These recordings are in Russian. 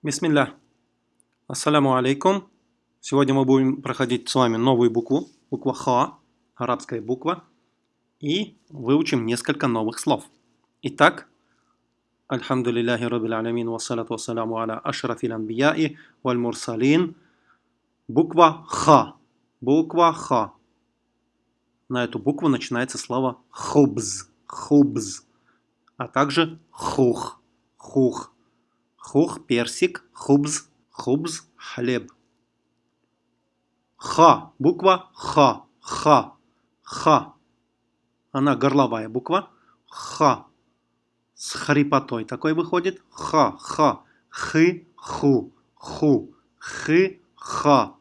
Бисмилля. Ассаляму алейкум. Сегодня мы будем проходить с вами новую букву, буква Ха, арабская буква, и выучим несколько новых слов. Итак, Альхамдулиллахи Раббил Алямин, вассалату вассаляму аля ашрафил анбияи валь мурсалин. Буква Ха. Буква Ха. На эту букву начинается слово хубз, хубз, а также хух, хух. Хух, персик, хубз, хубз, хлеб. Ха, буква Ха, Ха, Ха. Она горловая буква. Ха. С хрипотой такой выходит. Ха, Ха. Хы, ху, ху, хы, ха.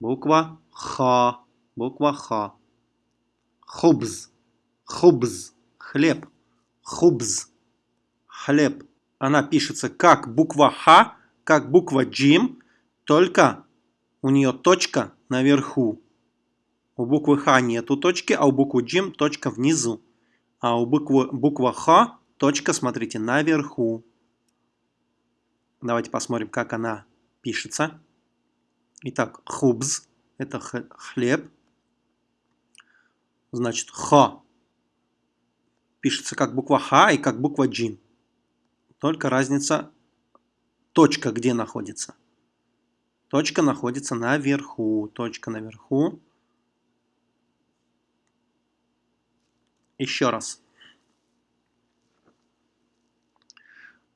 Буква Ха, буква Ха. Хубз, хубз, хлеб, хубз, хлеб она пишется как буква Х, как буква Джим, только у нее точка наверху. У буквы Х нету точки, а у буквы Джим точка внизу. А у буквы, буква Х точка, смотрите, наверху. Давайте посмотрим, как она пишется. Итак, хубз – это хлеб. Значит, Х пишется как буква Х и как буква Джим. Только разница, точка где находится. Точка находится наверху. Точка наверху. Еще раз.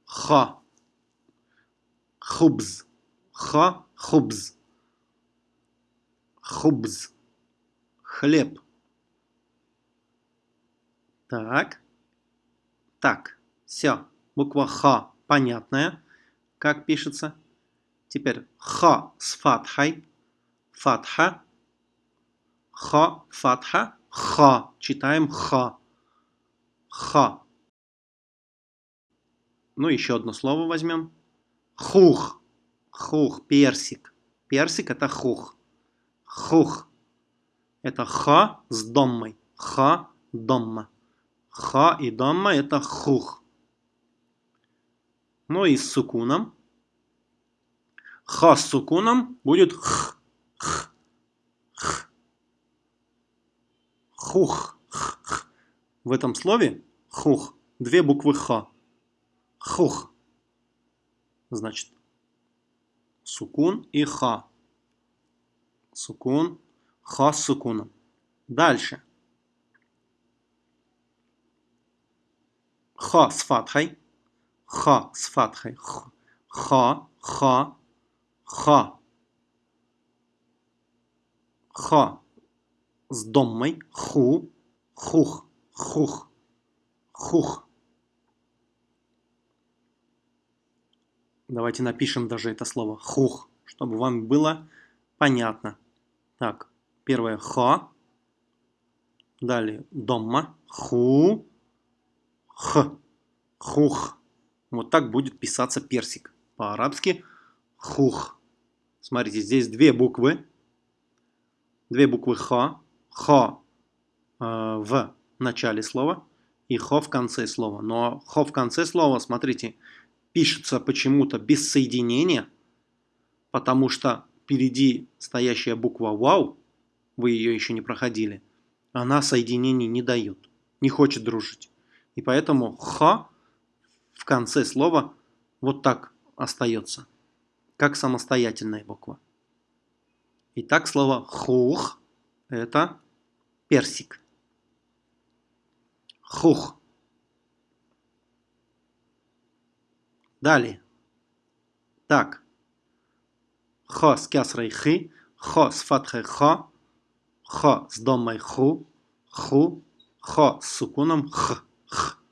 Ха. Хубз. Ха. Хубз. Хубз. Хлеб. Так. Так. Все. Буква Х понятная, как пишется. Теперь Х с фатхой. Фатха. Х, фатха. Х. Читаем Х. Х. Ну, еще одно слово возьмем. Хух. Хух. Персик. Персик это хух. Хух. Это х с доммой. Х, домма. Х и домма это хух но и с сукуном. Ха с сукуном будет х, х, х. Хух. Х, х. В этом слове хух две буквы ха. Хух. Значит, сукун и ха. Сукун, ха с сукуном. Дальше. Ха с фатхой. Ха с фатхой. Ха, ха, ха. Ха с доммой. Ху, хух, хух, хух. Давайте напишем даже это слово хух, чтобы вам было понятно. Так, первое ха. Далее домма. Ху. Х. Хух. Вот так будет писаться персик. По-арабски хух. Смотрите, здесь две буквы. Две буквы ха. Ха э, в начале слова и хо в конце слова. Но хо в конце слова, смотрите, пишется почему-то без соединения, потому что впереди стоящая буква вау, вы ее еще не проходили, она соединений не дает, не хочет дружить. И поэтому ха в конце слова вот так остается, как самостоятельная буква. Итак, слово хух – это персик. Хух. Далее. Так. Хо с кясрой хи, хо с фатхой хо, хо с домой ху, ху, хо с сукуном х, х.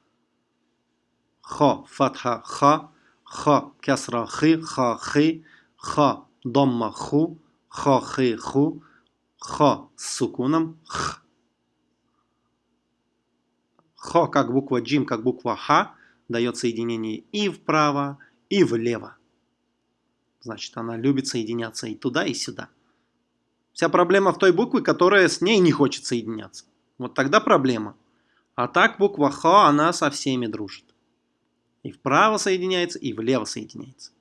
Х, фатха, ха, ха, кясра, хи, ха, хи, ха, домма, ху, ха, хи, ху, ха с сукуном, х. Х, как буква джим, как буква ха, дает соединение и вправо, и влево. Значит, она любит соединяться и туда, и сюда. Вся проблема в той букве, которая с ней не хочет соединяться. Вот тогда проблема. А так буква Х, она со всеми дружит. И вправо соединяется, и влево соединяется.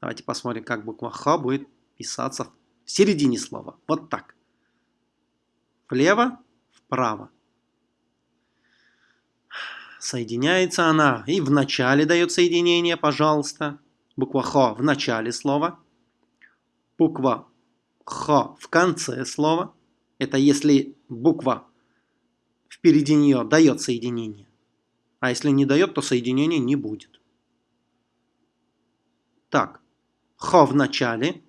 Давайте посмотрим, как буква Х будет писаться в середине слова. Вот так. Влево, вправо. Соединяется она и в начале дает соединение, пожалуйста. Буква Х в начале слова. Буква Х в конце слова. Это если буква впереди нее дает соединение. А если не дает, то соединения не будет. Так, Х в начале,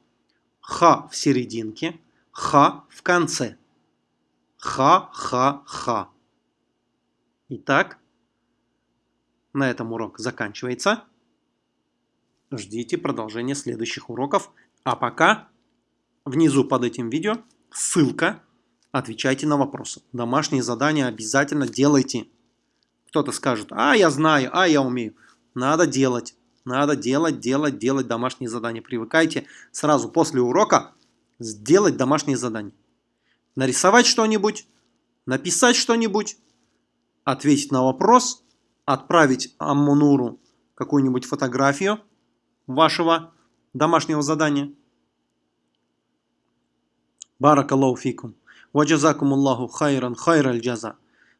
Х в серединке, Х в конце. Ха, ха, ха. Итак, на этом урок заканчивается. Ждите продолжения следующих уроков. А пока внизу под этим видео ссылка. Отвечайте на вопросы. Домашние задания обязательно делайте. Кто-то скажет, а я знаю, а я умею. Надо делать, надо делать, делать, делать домашние задания. Привыкайте сразу после урока сделать домашние задания. Нарисовать что-нибудь, написать что-нибудь, ответить на вопрос, отправить Аммунуру какую-нибудь фотографию вашего домашнего задания. Баракаллаху фикум. Ваджазакум Аллаху хайран хайраль джаза.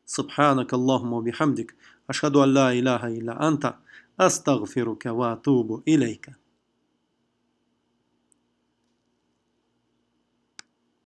سبحانك اللهم وبحمدك أشهد أن لا إله إلا أنت أستغفرك وأتوب إليك.